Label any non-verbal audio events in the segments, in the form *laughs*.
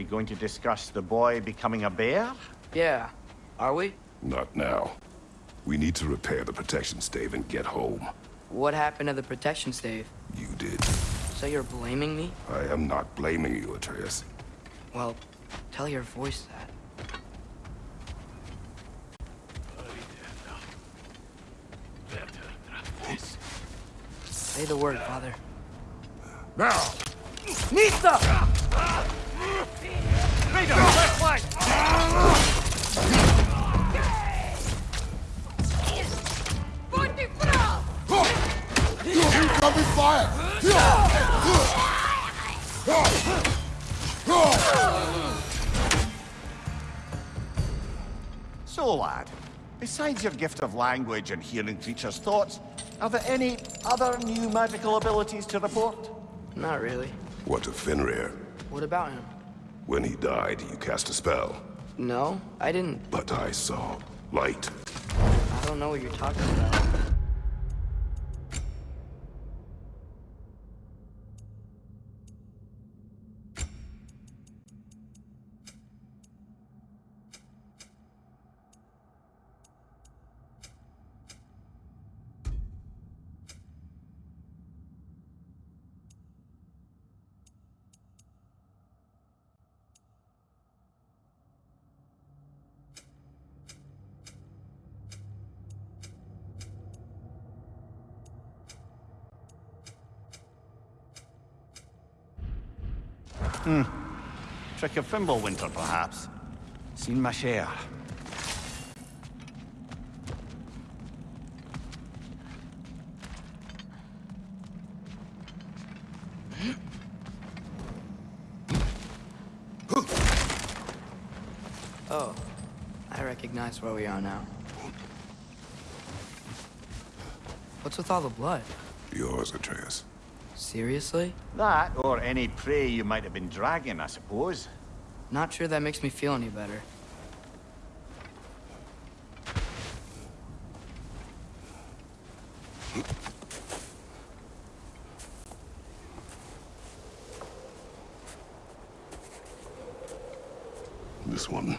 we going to discuss the boy becoming a bear? Yeah. Are we? Not now. We need to repair the protection stave and get home. What happened to the protection stave? You did. So you're blaming me? I am not blaming you, Atreus. Well, tell your voice that. Say the word, Father. Now! Nista! Raider, left flank! Incoming fire! So, lad, besides your gift of language and hearing creatures' thoughts, are there any other new magical abilities to report? Not really. What of Fenrir? What about him? When he died, you cast a spell. No, I didn't. But I saw light. I don't know what you're talking about. Hmm. Trick of Fimbulwinter, perhaps? Seen my share. *gasps* Oh, I recognize where we are now. What's with all the blood? Yours, Atreus. Seriously? That, or any prey you might have been dragging, I suppose. Not sure that makes me feel any better. This one.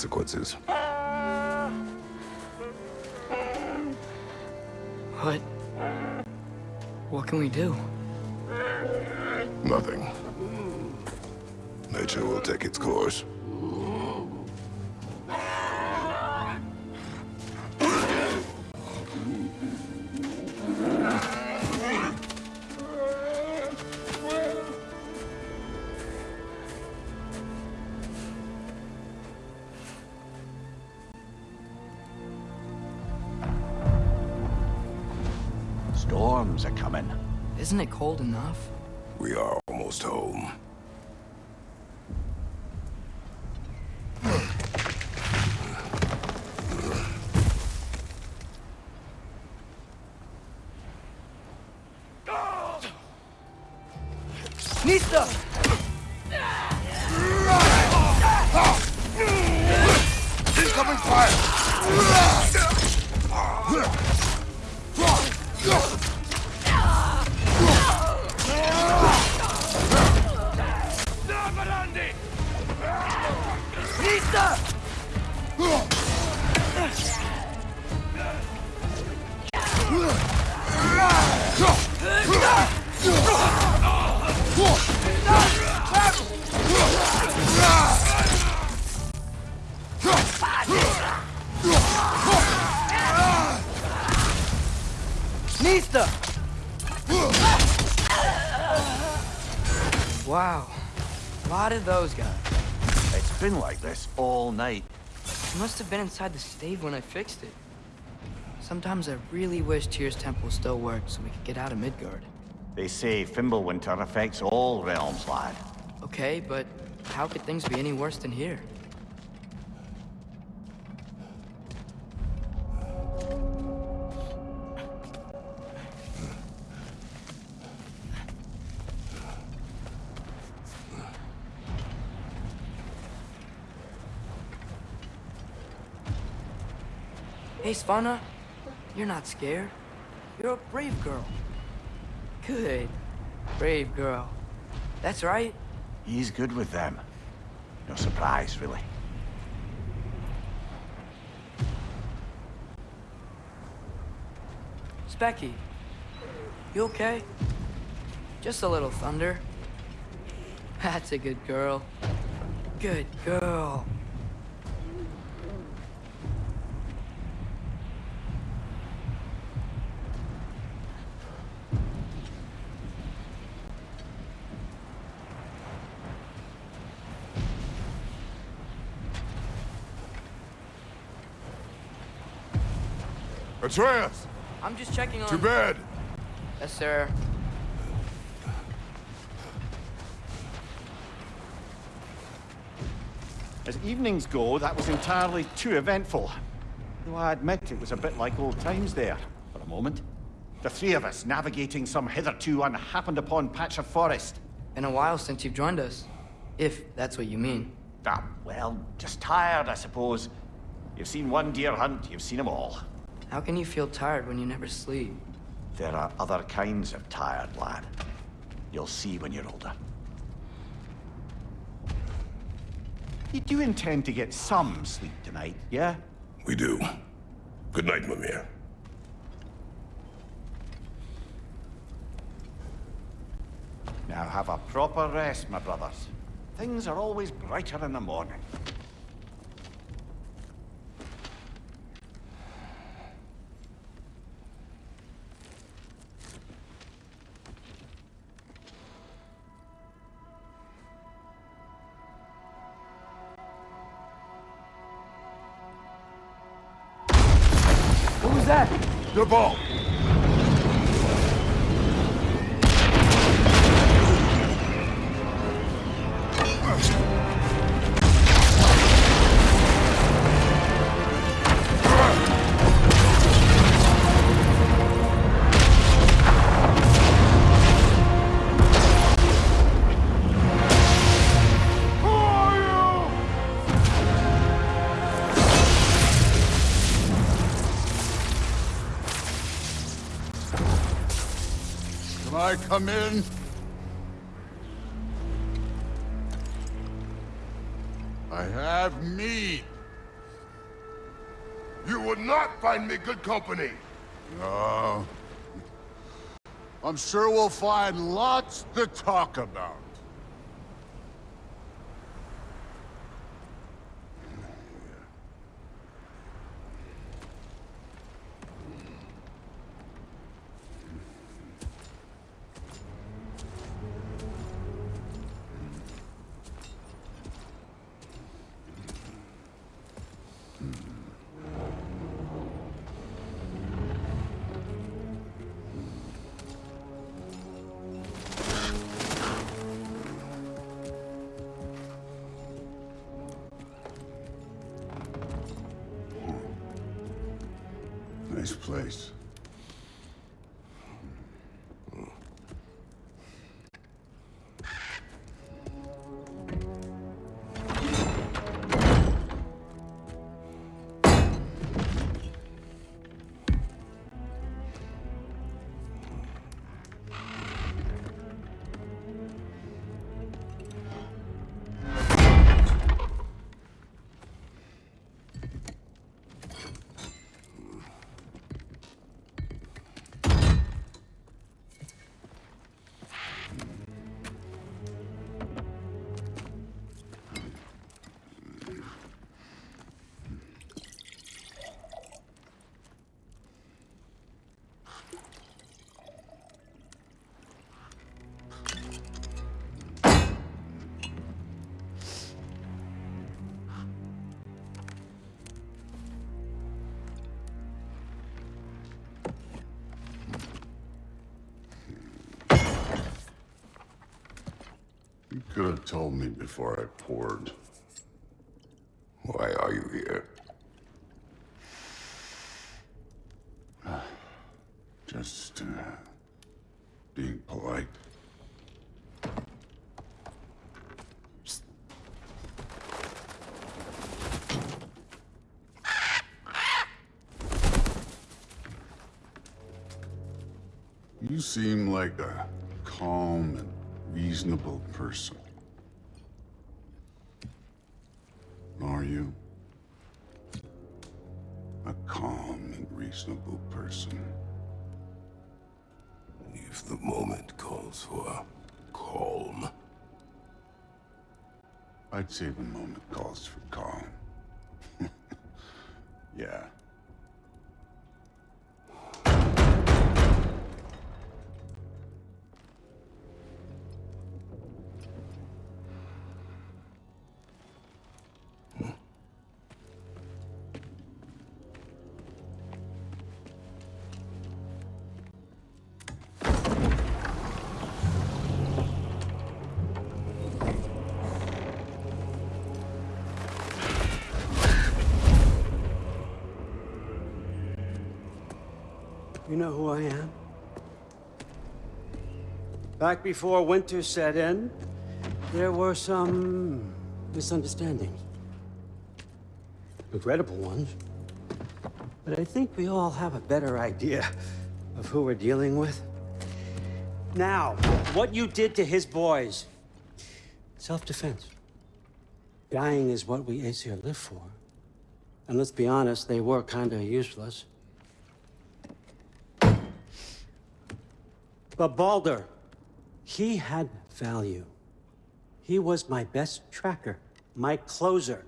Consequences. What? What can we do? Nothing. Nature will take its course. Cold enough? Night. He must have been inside the stave when I fixed it. Sometimes I really wish Tyr's temple still worked so we could get out of Midgard. They say Fimbulwinter affects all realms, lad. Okay, but how could things be any worse than here? Hey, Svanna. You're not scared. You're a brave girl. Good. Brave girl. That's right. He's good with them. No surprise, really. Speki. You okay? Just a little thunder. That's a good girl. Good girl. Atreus! I'm just checking on... To bed! Yes, sir. As evenings go, that was entirely too eventful. Though I admit it was a bit like old times there, for a moment. The three of us navigating some hitherto unhappened upon patch of forest. Been a while since you've joined us. If that's what you mean. Ah, well, just tired, I suppose. You've seen one deer hunt, you've seen them all. How can you feel tired when you never sleep? There are other kinds of tired, lad. You'll see when you're older. You do intend to get some sleep tonight, yeah? We do. Good night, Mimir. Now have a proper rest, my brothers. Things are always brighter in the morning. That? The ball! Come in? I have meat. You would not find me good company! No. I'm sure we'll find lots to talk about. Have told me before I poured. Why are you here? *sighs* Just, uh, being polite. You seem like a calm and reasonable person. Are you? A calm and reasonable person. If the moment calls for calm. I'd say the moment calls for calm. *laughs* yeah. You know who I am? Back before winter set in, there were some misunderstandings. Regrettable ones. But I think we all have a better idea of who we're dealing with. Now, what you did to his boys. Self-defense. Dying is what we Aesir live for. And let's be honest, they were kinda useless. But Baldur, he had value. He was my best tracker, my closer.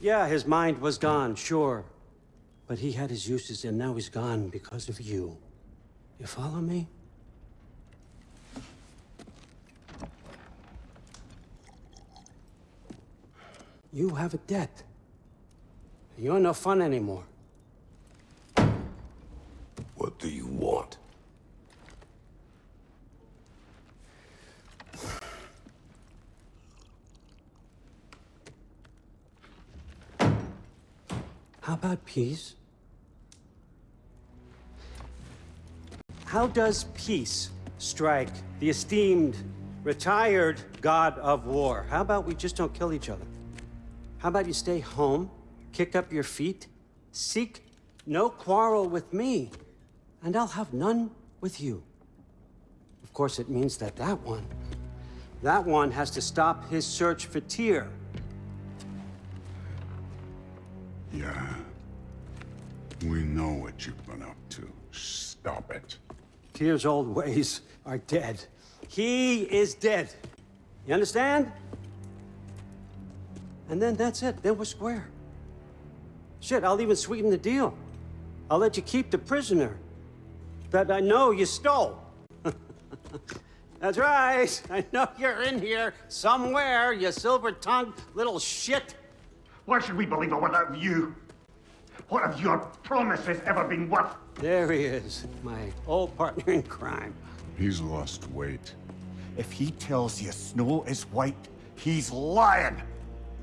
Yeah, his mind was gone, sure. But he had his uses, and now he's gone because of you. You follow me? You have a debt. You're no fun anymore. What do you want? How about peace? How does peace strike the esteemed, retired god of war? How about we just don't kill each other? How about you stay home, kick up your feet, seek no quarrel with me, and I'll have none with you. Of course, it means that that one, that one has to stop his search for Tyr. Yeah. We know what you've been up to. Stop it. Tyr's old ways are dead. He is dead. You understand? And then that's it. Then we're square. Shit, I'll even sweeten the deal. I'll let you keep the prisoner that I know you stole. *laughs* that's right. I know you're in here somewhere, you silver-tongued little shit. Why should we believe a word out of you? What have your promises ever been worth? There he is, my old partner in crime. He's lost weight. If he tells you snow is white, he's lying.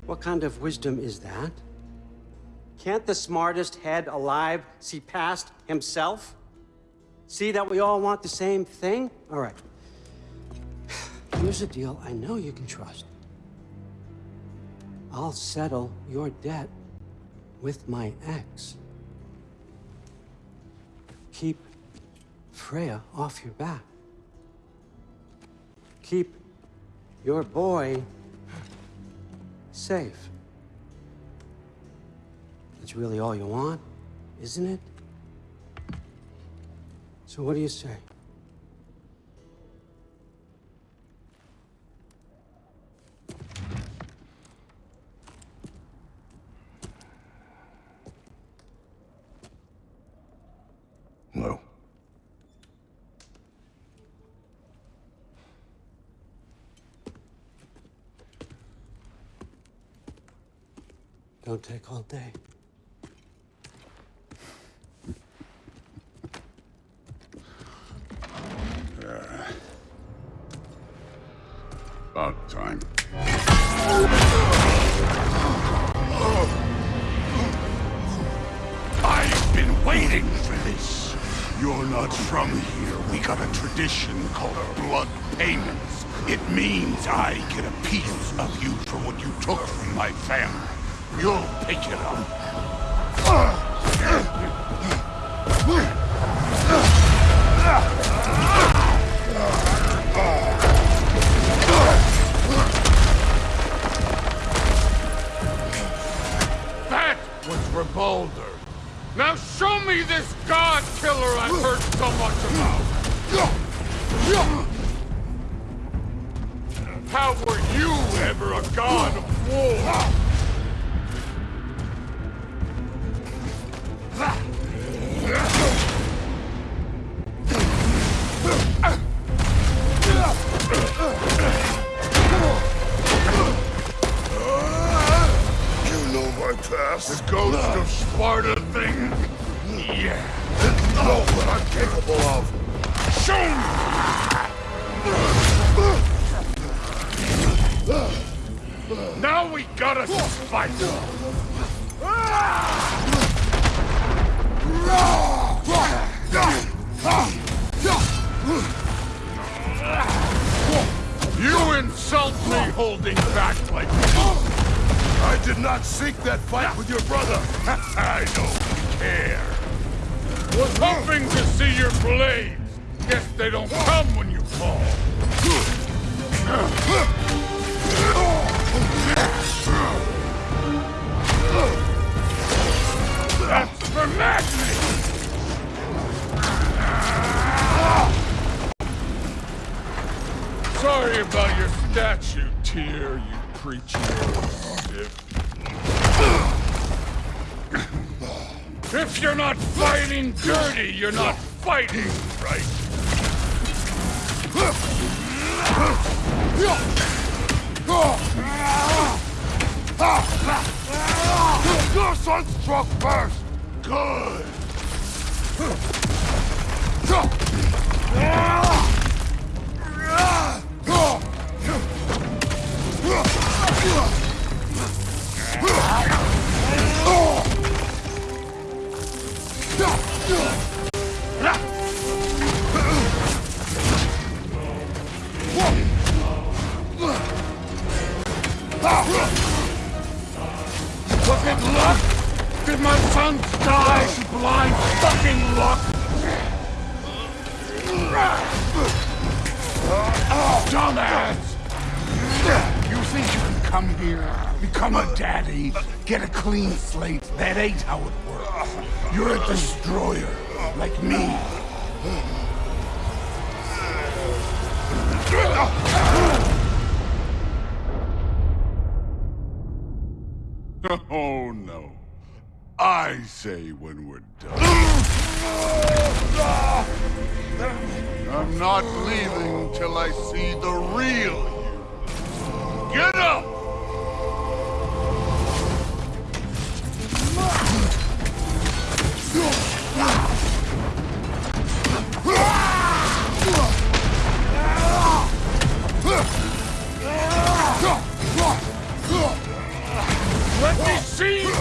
What kind of wisdom is that? Can't the smartest head alive see past himself? See that we all want the same thing? All right. *sighs* Here's a deal I know you can trust. I'll settle your debt with my ex. Keep Freya off your back. Keep your boy safe. That's really all you want, isn't it? So what do you say? won't take all day. Uh, about time. I've been waiting for this. You're not from here. We got a tradition called blood payments. It means I get a piece of you for what you took from my family. You'll pick it up. That was Revolder. Now show me this god killer I've heard so much about. How were you ever a god of war? Statue, Tyr, you preachy stiff. If you're not fighting dirty, you're not fighting right. Your son struck first. Good. Was it luck? Did my son die to blind fucking luck? Dumbass! You think you can come here, become a daddy, get a clean slate? That ain't how it works. You're a destroyer, like me. *laughs* Oh no. I say when we're done. I'm not leaving till I see the real you. Get up!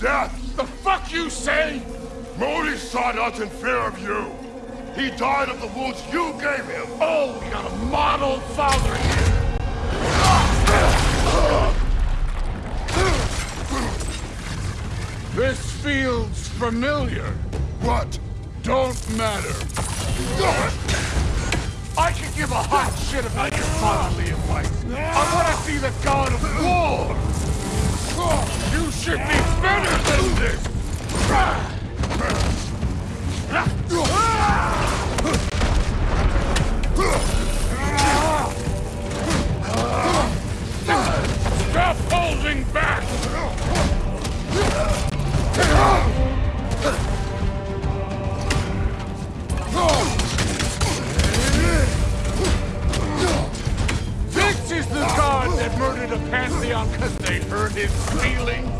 death. The fuck you say? Modi saw us in fear of you. He died of the wounds you gave him. Oh, we got a model father here! This feels familiar. What? Don't matter. I could give a hot shit about your fatherly advice. I want to see the god of war. You should be better than this! Stop holding back! This is the god that murdered a pantheon because they hurt his feelings!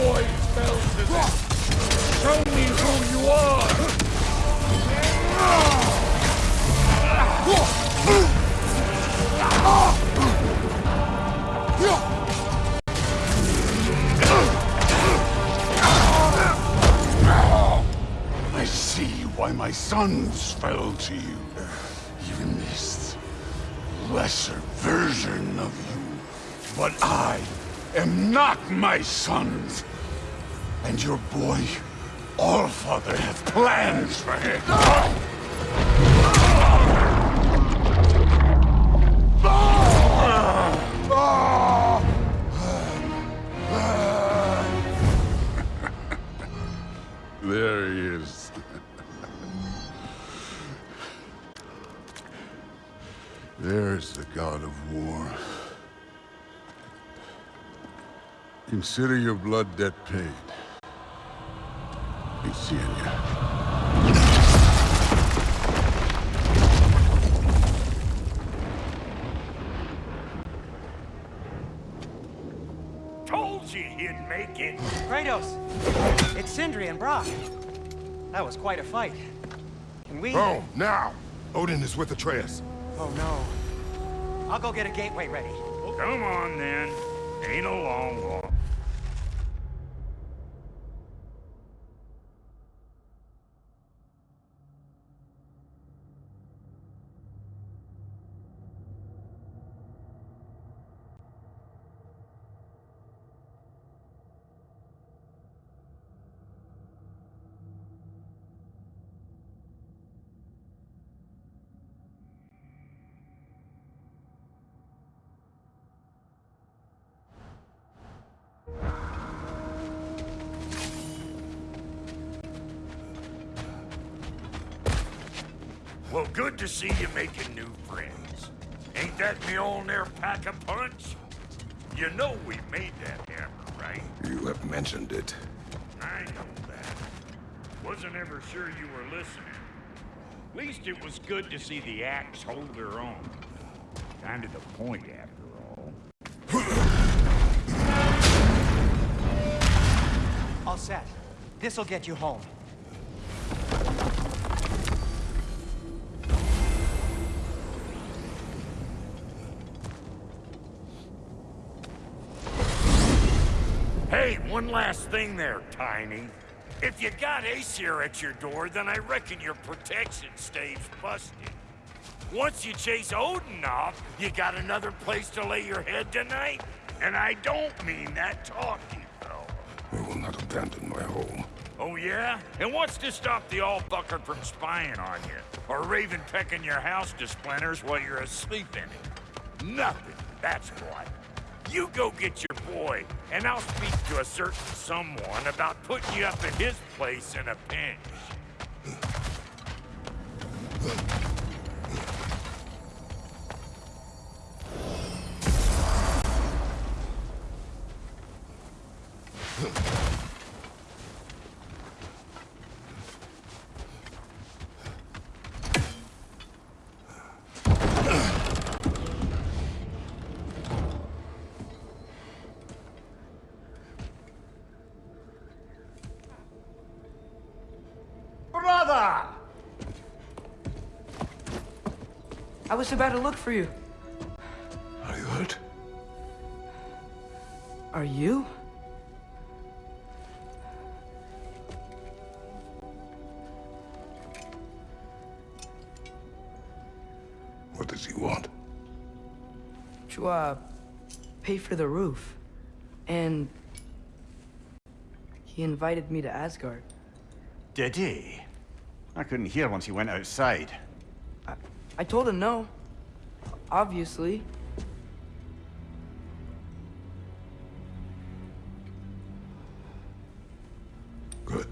boy fell to this! Show me who you are! I see why my sons fell to you. Even this lesser version of you. But I am not my sons. And your boy, All Father, have plans for him. *laughs* There he is. There's the god of war. Consider your blood debt paid. Be seeing ya. Told you he'd make it. Kratos! It's Sindri and Brok. That was quite a fight. Can we... Oh, now! Odin is with Atreus. Oh, no. I'll go get a gateway ready. Come on, then. Ain't a long walk. To see you making new friends. Ain't that me Mjolnir pack a punch? You know we made that hammer, right? You have mentioned it. I know that. Wasn't ever sure you were listening. At least it was good to see the axe hold her own. Kind of the point, after all. All set. This'll get you home. One last thing there, Tiny. If you got Aesir at your door, then I reckon your protection stays busted. Once you chase Odin off, you got another place to lay your head tonight? And I don't mean that talking, though. I will not abandon my home. Oh, yeah? And what's to stop the all-bucker from spying on you? Or Raven pecking your house to splinters while you're asleep in it? Nothing, that's what. You go get your boy, and I'll speak to a certain someone about putting you up at his place in a pinch. I was about to look for you. Are you hurt? Are you? What does he want? To, uh, pay for the roof. And he invited me to Asgard. Did he? I couldn't hear once he went outside. I told him no. Obviously. Good.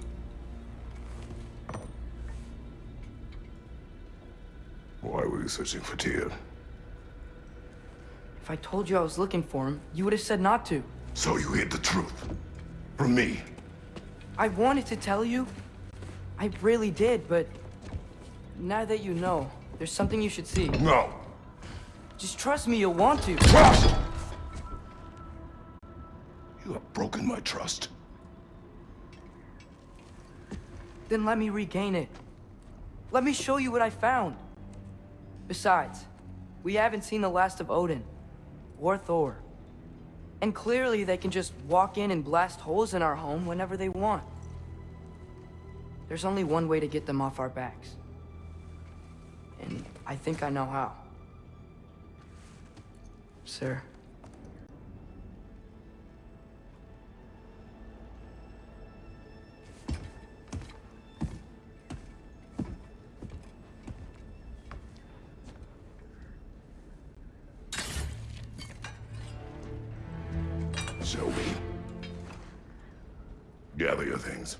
Why were you searching for Tyr? If I told you I was looking for him, you would have said not to. So you hid the truth. From me. I wanted to tell you. I really did, but now that you know, there's something you should see. No. Just trust me, you'll want to. Trust! You have broken my trust. Then let me regain it. Let me show you what I found. Besides, we haven't seen the last of Odin. Or Thor. And clearly they can just walk in and blast holes in our home whenever they want. There's only one way to get them off our backs. And I think I know how. Sir. Me. Gather your things.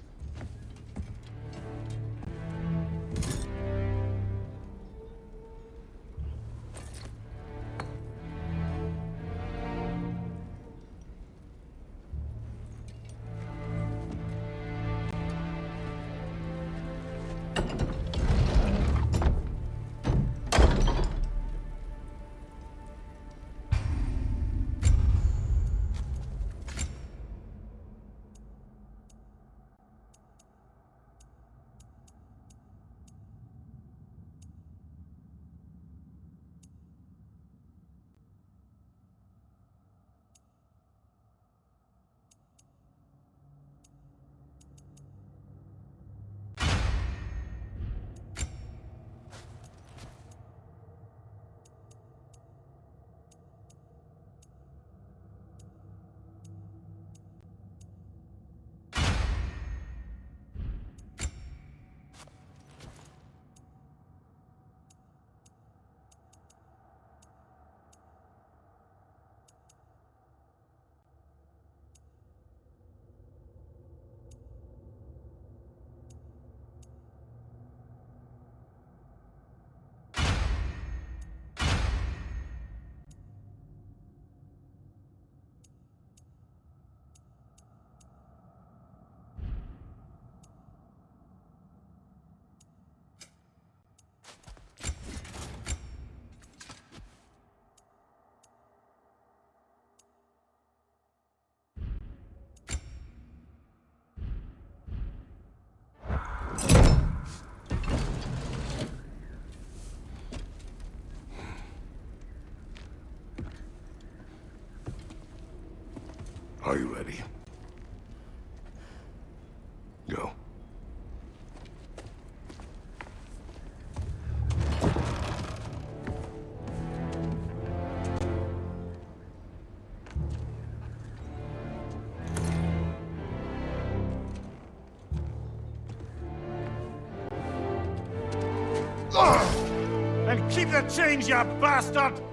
Are you ready? Go. And keep the change, you bastard!